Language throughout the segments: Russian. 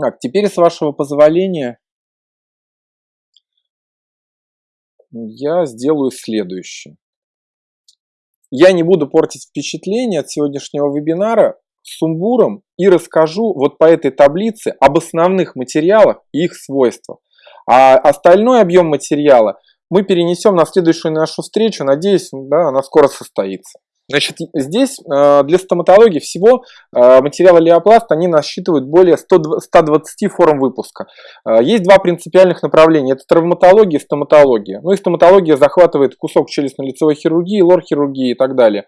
Так, теперь, с вашего позволения, я сделаю следующее. Я не буду портить впечатление от сегодняшнего вебинара сумбуром и расскажу вот по этой таблице об основных материалах и их свойствах. А остальной объем материала мы перенесем на следующую нашу встречу. Надеюсь, да, она скоро состоится. Значит, здесь э, для стоматологии всего э, материалы Леопласт, они насчитывают более 100, 120 форм выпуска. Э, есть два принципиальных направления, это травматология и стоматология. Ну и стоматология захватывает кусок челюстно-лицевой хирургии, лор-хирургии и так далее.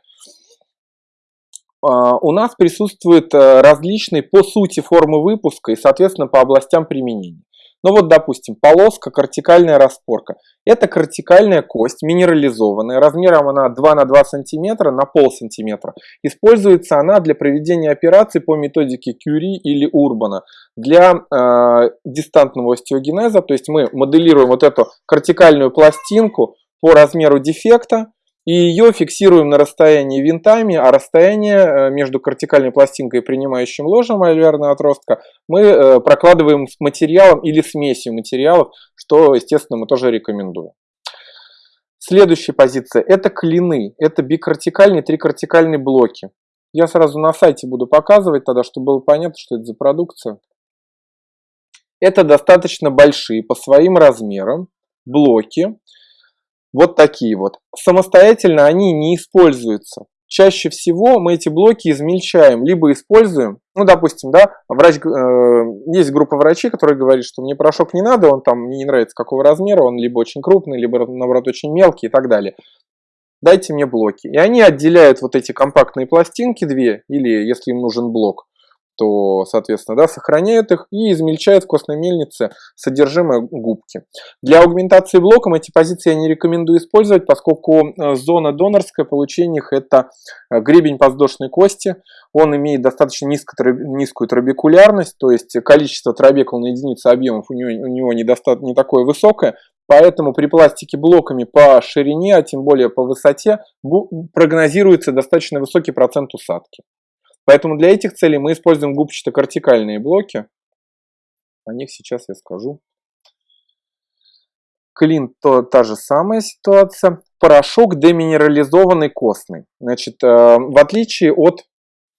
У нас присутствуют различные по сути формы выпуска и, соответственно, по областям применения. Ну вот, допустим, полоска, кортикальная распорка. Это кортикальная кость, минерализованная, размером она 2 на 2 см на пол сантиметра. Используется она для проведения операций по методике Кюри или Урбана для э, дистантного остеогенеза. То есть мы моделируем вот эту кортикальную пластинку по размеру дефекта, и ее фиксируем на расстоянии винтами, а расстояние э, между кортикальной пластинкой и принимающим ложем альвеарного отростка мы э, прокладываем с материалом или смесью материалов, что, естественно, мы тоже рекомендуем. Следующая позиция – это клины, это бикортикальные, трикортикальные блоки. Я сразу на сайте буду показывать тогда, чтобы было понятно, что это за продукция. Это достаточно большие по своим размерам блоки, вот такие вот. Самостоятельно они не используются. Чаще всего мы эти блоки измельчаем, либо используем, ну, допустим, да, врач, э, есть группа врачей, которые говорят, что мне порошок не надо, он там мне не нравится какого размера, он либо очень крупный, либо, наоборот, очень мелкий и так далее. Дайте мне блоки. И они отделяют вот эти компактные пластинки две, или если им нужен блок, то, соответственно, да, сохраняют их и измельчают в костной мельнице содержимое губки. Для аугментации блоком эти позиции я не рекомендую использовать, поскольку э, зона донорская получения их это э, гребень подвздошной кости. Он имеет достаточно низкую, низкую трабекулярность, то есть количество трабекул на единицу объемов у него, у него не, не такое высокое, Поэтому при пластике блоками по ширине, а тем более по высоте, прогнозируется достаточно высокий процент усадки. Поэтому для этих целей мы используем губчато-кортикальные блоки. О них сейчас я скажу. Клин то та же самая ситуация. Порошок деминерализованный костный. Значит, э, в отличие от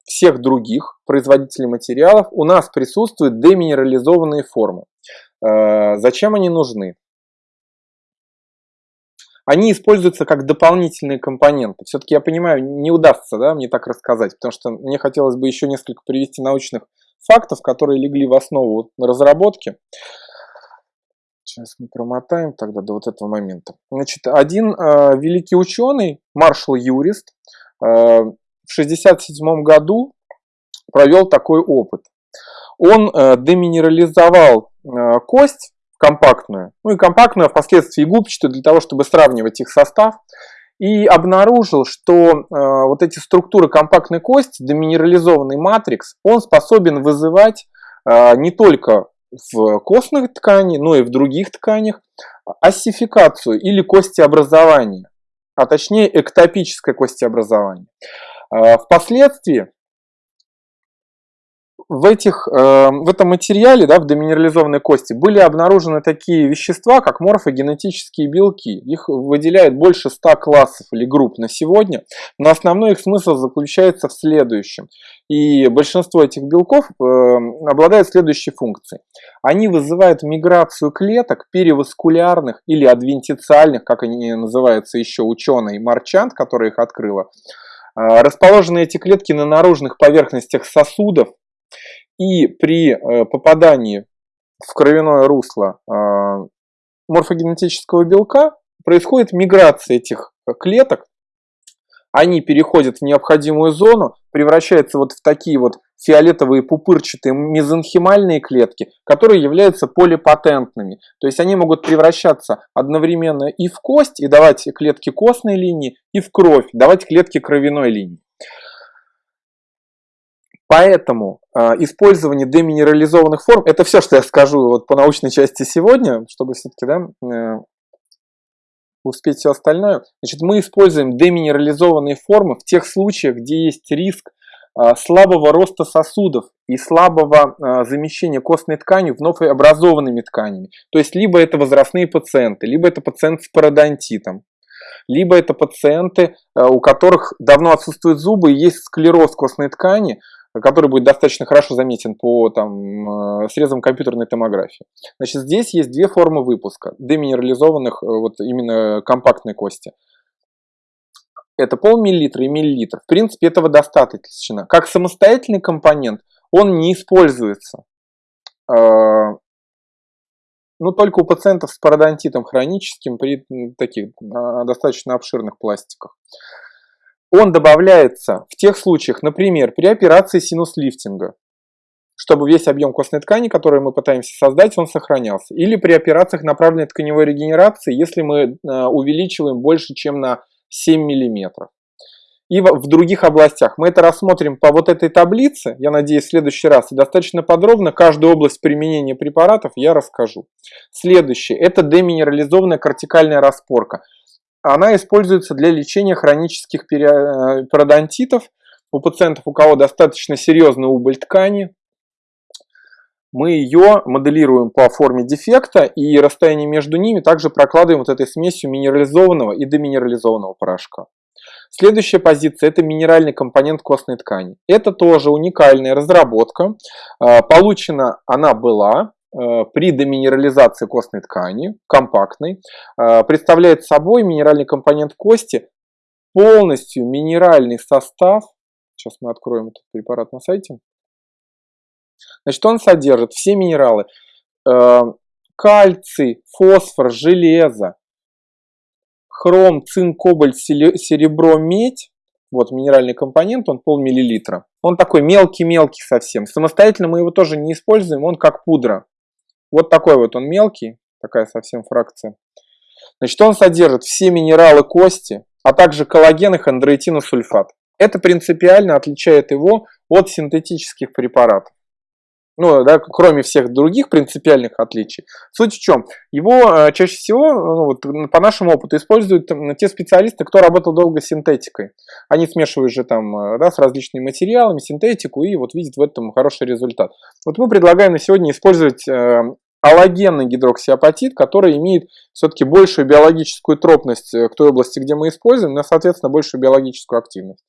всех других производителей материалов, у нас присутствуют деминерализованные формы. Э, зачем они нужны? Они используются как дополнительные компоненты. Все-таки я понимаю, не удастся да, мне так рассказать, потому что мне хотелось бы еще несколько привести научных фактов, которые легли в основу разработки. Сейчас мы промотаем тогда до вот этого момента. Значит, один э, великий ученый, маршал Юрист, э, в 1967 году провел такой опыт. Он э, деминерализовал э, кость компактную, ну и компактную, а впоследствии губчатую, для того, чтобы сравнивать их состав. И обнаружил, что э, вот эти структуры компактной кости, деминерализованный матрикс, он способен вызывать э, не только в костных тканях, но и в других тканях осификацию или костеобразование, а точнее эктопическое костеобразование. Э, впоследствии в, этих, э, в этом материале, да, в деминерализованной кости, были обнаружены такие вещества, как морфогенетические белки. Их выделяет больше 100 классов или групп на сегодня, но основной их смысл заключается в следующем. И большинство этих белков э, обладает следующей функцией. Они вызывают миграцию клеток переваскулярных или адвентициальных, как они называются еще ученый Марчант, который их открыла. Э, расположены эти клетки на наружных поверхностях сосудов, и при э, попадании в кровяное русло э, морфогенетического белка происходит миграция этих клеток, они переходят в необходимую зону, превращаются вот в такие вот фиолетовые пупырчатые мезонхимальные клетки, которые являются полипатентными. То есть они могут превращаться одновременно и в кость, и давать клетки костной линии, и в кровь, давать клетки кровяной линии. Поэтому э, использование деминерализованных форм, это все, что я скажу вот по научной части сегодня, чтобы все-таки да, э, успеть все остальное. Значит, мы используем деминерализованные формы в тех случаях, где есть риск а, слабого роста сосудов и слабого а, замещения костной ткани вновь образованными тканями. То есть либо это возрастные пациенты, либо это пациенты с пародонтитом, либо это пациенты, у которых давно отсутствуют зубы и есть склероз костной ткани, который будет достаточно хорошо заметен по там, срезам компьютерной томографии. Значит, здесь есть две формы выпуска деминерализованных вот именно компактной кости это полмиллилитра и миллилитр. В принципе, этого достаточно. Как самостоятельный компонент он не используется. А, ну, только у пациентов с пародонтитом хроническим при таких достаточно обширных пластиках. Он добавляется в тех случаях, например, при операции синус-лифтинга, чтобы весь объем костной ткани, который мы пытаемся создать, он сохранялся. Или при операциях направленной тканевой регенерации, если мы а, увеличиваем больше, чем на 7 миллиметров. И в других областях. Мы это рассмотрим по вот этой таблице, я надеюсь, в следующий раз. И достаточно подробно каждую область применения препаратов я расскажу. Следующее. Это деминерализованная кортикальная распорка. Она используется для лечения хронических э, пародонтитов у пациентов, у кого достаточно серьезный убыль ткани, мы ее моделируем по форме дефекта и расстояние между ними также прокладываем вот этой смесью минерализованного и деминерализованного порошка. Следующая позиция – это минеральный компонент костной ткани. Это тоже уникальная разработка. А, получена она была при деминерализации костной ткани, компактной. А, представляет собой минеральный компонент кости, полностью минеральный состав. Сейчас мы откроем этот препарат на сайте. Значит, он содержит все минералы. Э, кальций, фосфор, железо, хром, цинк, кобальт, серебро, медь. Вот минеральный компонент, он полмиллилитра. Он такой мелкий-мелкий совсем. Самостоятельно мы его тоже не используем, он как пудра. Вот такой вот он мелкий, такая совсем фракция. Значит, он содержит все минералы кости, а также коллаген и хондроитиносульфат. Это принципиально отличает его от синтетических препаратов ну, да, кроме всех других принципиальных отличий. Суть в чем? Его э, чаще всего, ну, вот, по нашему опыту, используют там, те специалисты, кто работал долго с синтетикой. Они смешивают же там э, да, с различными материалами синтетику и вот видят в этом хороший результат. Вот мы предлагаем на сегодня использовать э, аллогенный гидроксиапатит, который имеет все-таки большую биологическую тропность э, к той области, где мы используем, но, соответственно, большую биологическую активность.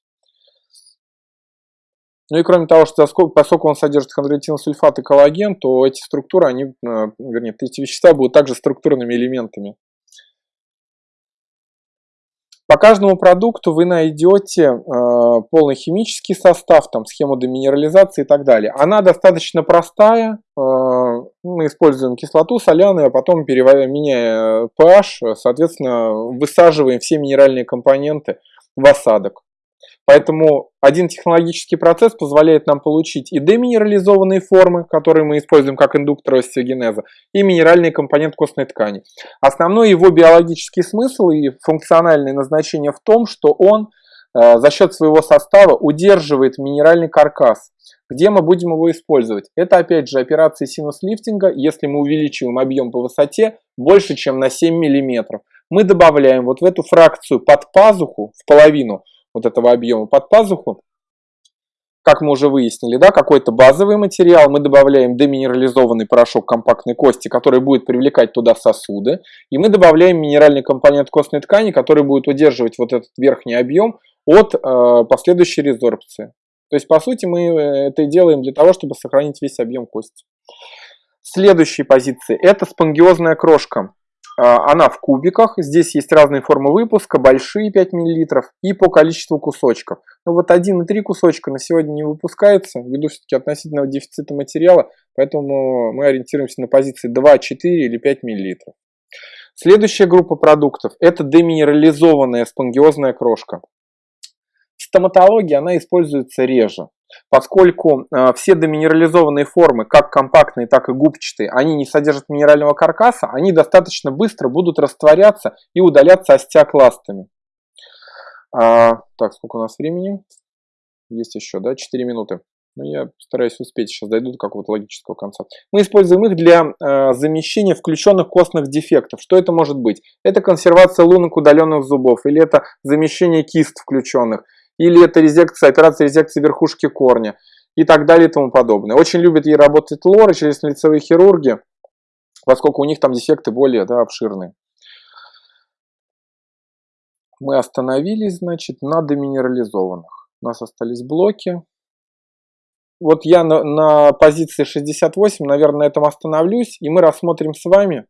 Ну и кроме того, что поскольку он содержит хондроитиносульфат и коллаген, то эти структуры, они, э, вернее, эти вещества будут также структурными элементами. По каждому продукту вы найдете э, полный химический состав, там, схему деминерализации и так далее. Она достаточно простая. Э, мы используем кислоту соляную, а потом, меняя pH, соответственно, высаживаем все минеральные компоненты в осадок. Поэтому один технологический процесс позволяет нам получить и деминерализованные формы, которые мы используем как индуктор остеогенеза, и минеральный компонент костной ткани. Основной его биологический смысл и функциональное назначение в том, что он за счет своего состава удерживает минеральный каркас. Где мы будем его использовать? Это опять же операции синус-лифтинга, если мы увеличиваем объем по высоте больше, чем на 7 мм. Мы добавляем вот в эту фракцию под пазуху, в половину, вот этого объема под пазуху, как мы уже выяснили, да, какой-то базовый материал, мы добавляем деминерализованный порошок компактной кости, который будет привлекать туда сосуды, и мы добавляем минеральный компонент костной ткани, который будет удерживать вот этот верхний объем от э, последующей резорбции. То есть, по сути, мы э, это делаем для того, чтобы сохранить весь объем кости. Следующая позиция – это спонгиозная крошка. А, она в кубиках, здесь есть разные формы выпуска, большие 5 мл и по количеству кусочков. Но вот 1 и 3 кусочка на сегодня не выпускается, ввиду все-таки относительного дефицита материала, поэтому мы ориентируемся на позиции 2, 4 или 5 мл. Следующая группа продуктов – это деминерализованная спонгиозная крошка. В стоматологии она используется реже поскольку э, все деминерализованные формы, как компактные, так и губчатые, они не содержат минерального каркаса, они достаточно быстро будут растворяться и удаляться остеокластами. А, так, сколько у нас времени? Есть еще, да, 4 минуты. Но я постараюсь успеть, сейчас дойду до какого-то логического конца. Мы используем их для э, замещения включенных костных дефектов. Что это может быть? Это консервация лунок удаленных зубов, или это замещение кист включенных, или это резекция, операция резекции верхушки корня и так далее и тому подобное. Очень любят ей работать лоры, челюстно-лицевые хирурги, поскольку у них там дефекты более да, обширные. Мы остановились, значит, на деминерализованных. У нас остались блоки. Вот я на, на позиции 68, наверное, на этом остановлюсь, и мы рассмотрим с вами